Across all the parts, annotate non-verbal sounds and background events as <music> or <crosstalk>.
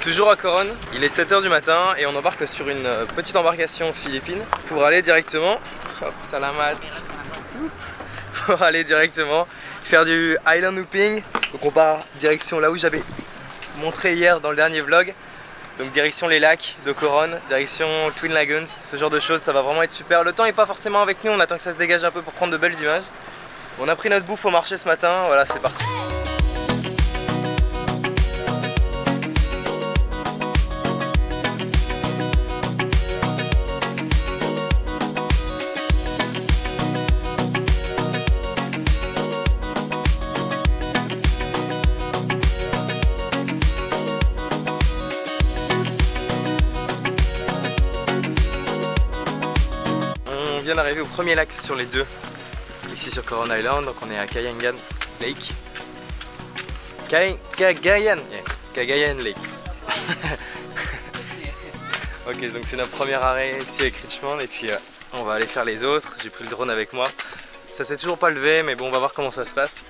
Toujours à Coron, il est 7h du matin et on embarque sur une euh, petite embarcation philippine pour aller directement, hop, salamat, <laughs> pour aller directement faire du island looping. Donc on part direction là où j'avais montré hier dans le dernier vlog. Donc direction les lacs de Coron, direction Twin Lagoons, ce genre de choses, ça va vraiment être super. Le temps est pas forcément avec nous, on attend que ça se dégage un peu pour prendre de belles images. On a pris notre bouffe au marché ce matin, voilà c'est parti. Vient d'arriver au premier lac sur les deux, ici sur Coron Island, donc on est à Kayangan Lake. Kay- Cagayan, yeah, Cagayan Lake. <laughs> ok, donc c'est notre premier arrêt ici avec Richmond et puis euh, on va aller faire les autres. J'ai pris le drone avec moi. Ça s'est toujours pas levé, mais bon, on va voir comment ça se passe.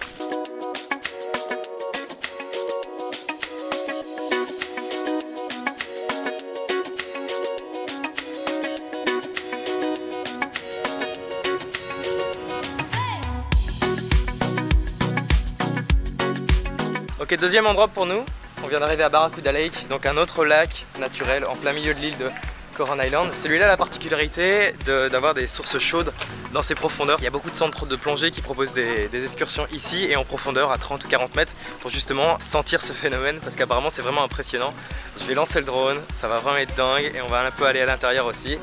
Ok, deuxième endroit pour nous. On vient d'arriver à Barracuda Lake, donc un autre lac naturel en plein milieu de l'île de Coron Island. Celui-là a la particularité d'avoir des sources chaudes dans ses profondeurs. Il y a beaucoup de centres de plongée qui proposent des excursions ici et en profondeur à 30 ou 40 mètres pour justement sentir ce phénomène parce qu'apparemment c'est vraiment impressionnant. Je vais lancer le drone, ça va vraiment être dingue et on va un peu aller à l'intérieur aussi.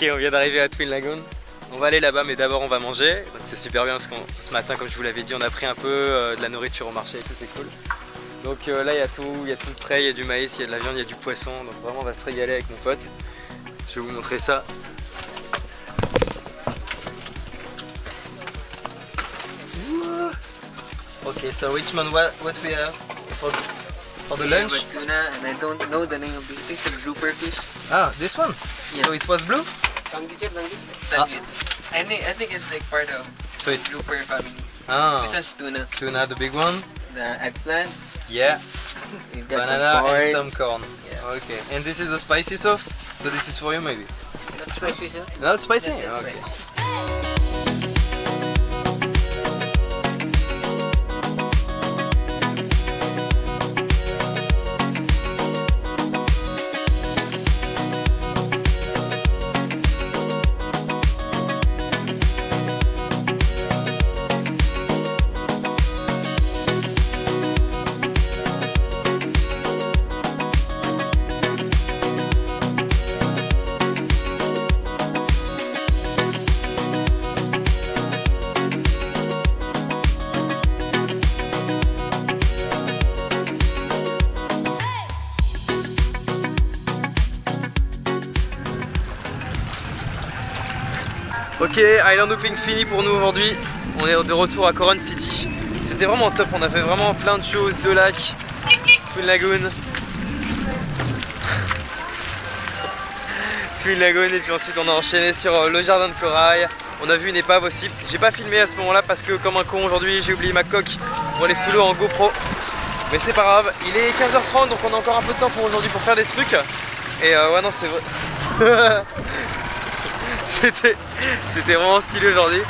Ok, on vient d'arriver à Twin Lagoon. On va aller là-bas, mais d'abord on va manger. Donc c'est super bien parce que ce matin, comme je vous l'avais dit, on a pris un peu euh, de la nourriture au marché et tout, c'est cool. Donc euh, là, il y a tout, il y a tout prêt, il y a du maïs, il y a de la viande, il y a du poisson. Donc vraiment, on va se régaler avec mon pote. Je vais vous montrer ça. Ok, so Richmond, what, what we have? For the We lunch? a tuna, and I don't know the name of it. It's a grouper fish. Ah, this one. Yeah. So it was blue. Tanggit, tanggit. Ah. I think I think it's like part of So it's grouper family. ah This one's tuna. tuna, the big one. The eggplant. Yeah, <laughs> We've got banana some and corn. some corn. Yeah. Okay, and this is the spicy sauce. So this is for you maybe. Not spicy, sir. Not spicy. That- that's okay. spicy. Ok, Island Hooping fini pour nous aujourd'hui. On est de retour à Coron City. C'était vraiment top, on a fait vraiment plein de choses, deux lacs, Twin Lagoon. <laughs> Twin Lagoon et puis ensuite on a enchaîné sur euh, le jardin de corail. On a vu une épave aussi. J'ai pas filmé à ce moment là parce que comme un con aujourd'hui j'ai oublié ma coque pour aller sous l'eau en GoPro. Mais c'est pas grave, il est 15h30 donc on a encore un peu de temps pour aujourd'hui pour faire des trucs. Et euh, ouais non c'est vrai. <laughs> C'était vraiment stylé aujourd'hui.